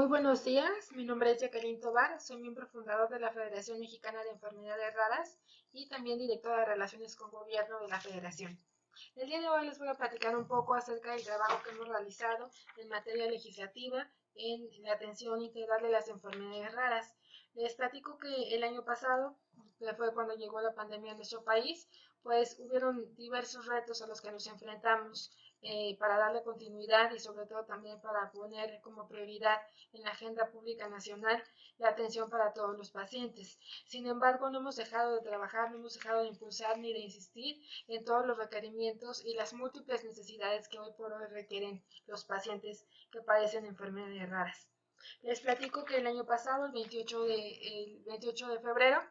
Muy buenos días, mi nombre es Jacqueline Tobar, soy miembro fundador de la Federación Mexicana de Enfermedades Raras y también directora de Relaciones con Gobierno de la Federación. El día de hoy les voy a platicar un poco acerca del trabajo que hemos realizado en materia legislativa en la atención integral de las enfermedades raras. Les platico que el año pasado, que fue cuando llegó la pandemia en nuestro país, pues hubieron diversos retos a los que nos enfrentamos eh, para darle continuidad y sobre todo también para poner como prioridad en la agenda pública nacional la atención para todos los pacientes. Sin embargo, no hemos dejado de trabajar, no hemos dejado de impulsar ni de insistir en todos los requerimientos y las múltiples necesidades que hoy por hoy requieren los pacientes que padecen enfermedades raras. Les platico que el año pasado, el 28 de, el 28 de febrero,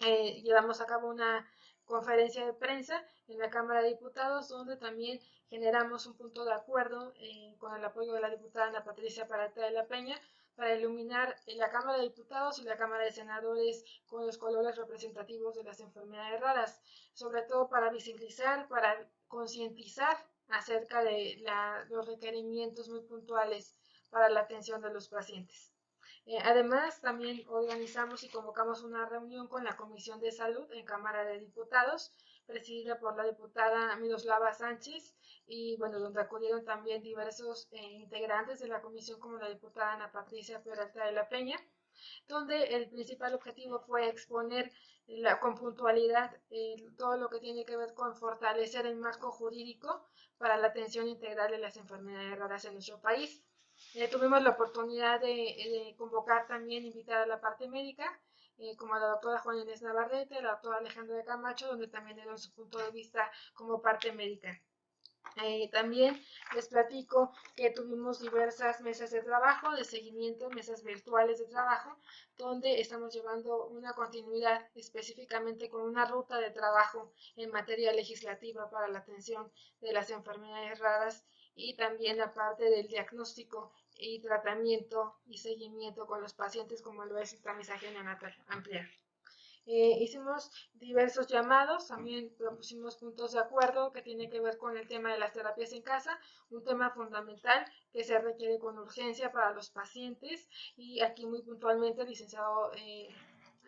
eh, llevamos a cabo una conferencia de prensa en la Cámara de Diputados, donde también generamos un punto de acuerdo eh, con el apoyo de la diputada Ana Patricia Parata de la Peña para iluminar en la Cámara de Diputados y la Cámara de Senadores con los colores representativos de las enfermedades raras, sobre todo para visibilizar, para concientizar acerca de los requerimientos muy puntuales para la atención de los pacientes. Eh, además, también organizamos y convocamos una reunión con la Comisión de Salud en Cámara de Diputados, presidida por la diputada Miroslava Sánchez, y bueno, donde acudieron también diversos eh, integrantes de la comisión, como la diputada Ana Patricia Peralta de la Peña, donde el principal objetivo fue exponer la, con puntualidad eh, todo lo que tiene que ver con fortalecer el marco jurídico para la atención integral de las enfermedades raras en nuestro país. Eh, tuvimos la oportunidad de, convocar también, invitar a la parte médica, eh, como a la doctora Juan Inés Navarrete, la doctora Alejandra de Camacho, donde también dieron su punto de vista como parte médica. Eh, también les platico que tuvimos diversas mesas de trabajo, de seguimiento, mesas virtuales de trabajo, donde estamos llevando una continuidad específicamente con una ruta de trabajo en materia legislativa para la atención de las enfermedades raras y también la parte del diagnóstico y tratamiento y seguimiento con los pacientes como lo es el tamizaje neonatal ampliar. Eh, hicimos diversos llamados, también propusimos puntos de acuerdo que tienen que ver con el tema de las terapias en casa, un tema fundamental que se requiere con urgencia para los pacientes y aquí muy puntualmente licenciado, eh,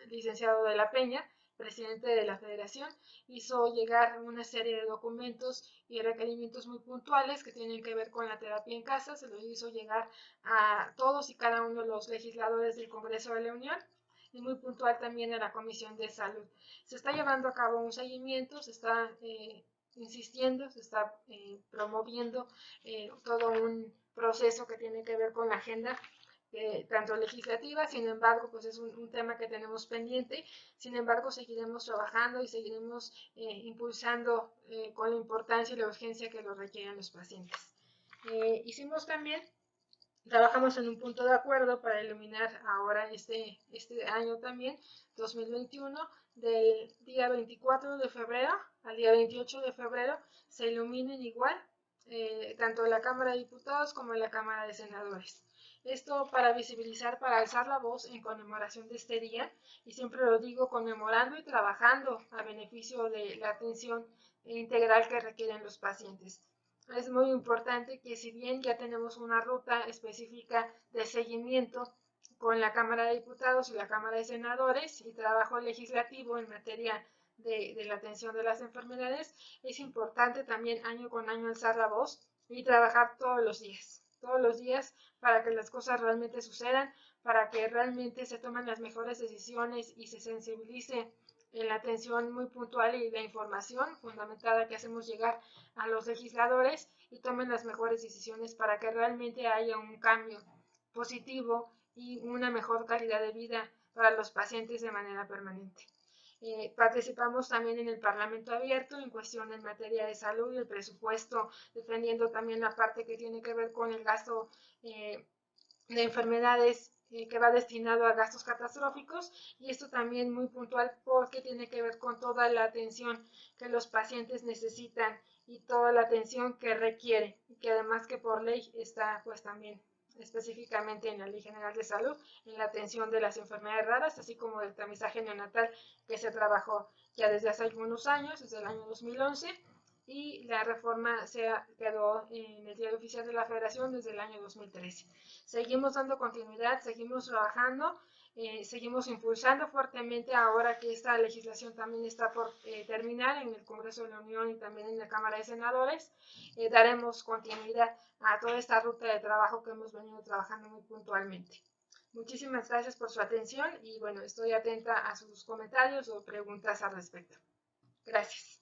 licenciado de la Peña presidente de la federación, hizo llegar una serie de documentos y requerimientos muy puntuales que tienen que ver con la terapia en casa, se los hizo llegar a todos y cada uno de los legisladores del Congreso de la Unión y muy puntual también a la Comisión de Salud. Se está llevando a cabo un seguimiento, se está eh, insistiendo, se está eh, promoviendo eh, todo un proceso que tiene que ver con la agenda tanto legislativa, sin embargo, pues es un, tema que tenemos pendiente, sin embargo, seguiremos trabajando y seguiremos impulsando con la importancia y la urgencia que lo requieren los pacientes. hicimos también Trabajamos en un punto de acuerdo para iluminar ahora este, este año también, 2021, del día 24 de febrero al día 28 de febrero, se iluminen igual, eh, tanto la Cámara de Diputados como la Cámara de Senadores. Esto para visibilizar, para alzar la voz en conmemoración de este día, y siempre lo digo, conmemorando y trabajando a beneficio de la atención integral que requieren los pacientes. Es muy importante que si bien ya tenemos una ruta específica de seguimiento con la Cámara de Diputados y la Cámara de Senadores y trabajo legislativo en materia de, la atención de las enfermedades, es importante también año con año alzar la voz y trabajar todos los días, todos los días para que las cosas realmente sucedan, para que realmente se tomen las mejores decisiones y se sensibilice en la atención muy puntual y la información fundamentada que hacemos llegar a los legisladores y tomen las mejores decisiones para que realmente haya un cambio positivo y una mejor calidad de vida para los pacientes de manera permanente. Eh, participamos también en el Parlamento Abierto en cuestión en materia de salud y el presupuesto, defendiendo también la parte que tiene que ver con el gasto eh, de enfermedades eh, que va destinado a gastos catastróficos. Y esto también muy puntual porque tiene que ver con toda la atención que los pacientes necesitan y toda la atención que requiere y que además que por ley está pues también específicamente en la Ley General de Salud, en la atención de las enfermedades raras, así como del tamizaje neonatal que se trabajó ya desde hace algunos años, desde el año 2011, y la reforma se quedó en el diario oficial de la Federación desde el año 2013. Seguimos dando continuidad, seguimos trabajando, eh, seguimos impulsando fuertemente ahora que esta legislación también está por eh, terminar en el Congreso de la Unión y también en la Cámara de Senadores. Eh, daremos continuidad a toda esta ruta de trabajo que hemos venido trabajando muy puntualmente. Muchísimas gracias por su atención y bueno, estoy atenta a sus comentarios o preguntas al respecto. Gracias.